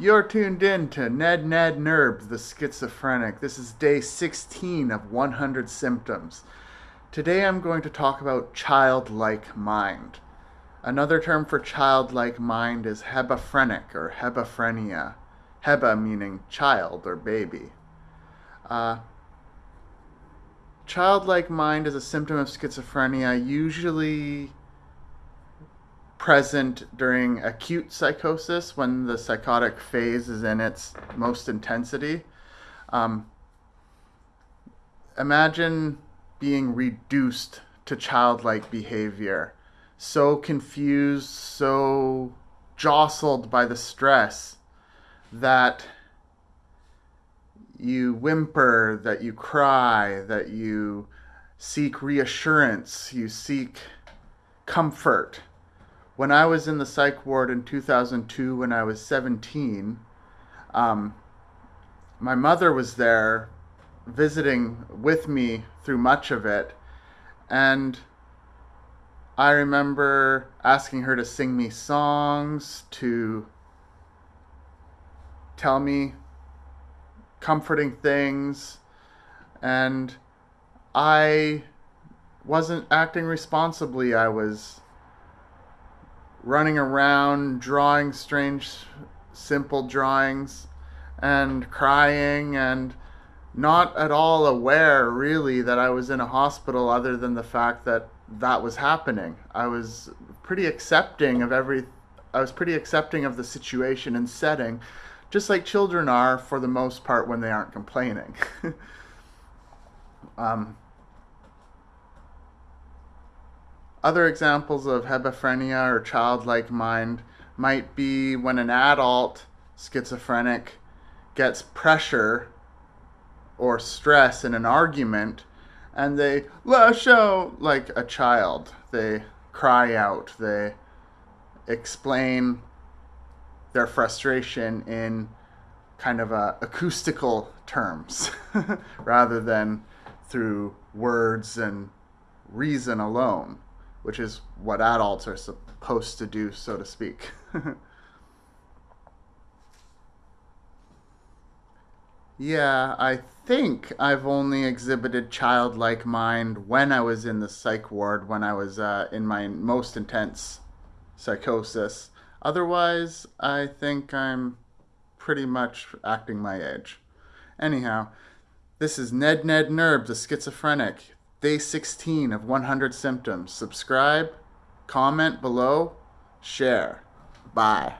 You're tuned in to Ned Ned Nerb, the schizophrenic. This is day 16 of 100 symptoms. Today I'm going to talk about childlike mind. Another term for childlike mind is hebephrenic or hebephrenia. Hebe meaning child or baby. Uh, childlike mind is a symptom of schizophrenia, usually present during acute psychosis when the psychotic phase is in its most intensity. Um, imagine being reduced to childlike behavior, so confused, so jostled by the stress that you whimper, that you cry, that you seek reassurance, you seek comfort when I was in the psych ward in 2002 when I was 17, um, my mother was there visiting with me through much of it. And I remember asking her to sing me songs, to tell me comforting things. And I wasn't acting responsibly. I was running around drawing strange simple drawings and crying and not at all aware really that I was in a hospital other than the fact that that was happening. I was pretty accepting of every I was pretty accepting of the situation and setting just like children are for the most part when they aren't complaining. um, Other examples of hebephrenia or childlike mind might be when an adult schizophrenic gets pressure or stress in an argument and they lash out like a child. They cry out. They explain their frustration in kind of a acoustical terms rather than through words and reason alone which is what adults are supposed to do, so to speak. yeah, I think I've only exhibited childlike mind when I was in the psych ward, when I was uh, in my most intense psychosis. Otherwise, I think I'm pretty much acting my age. Anyhow, this is Ned Ned Nerb, the schizophrenic. Day 16 of 100 symptoms. Subscribe, comment below, share. Bye.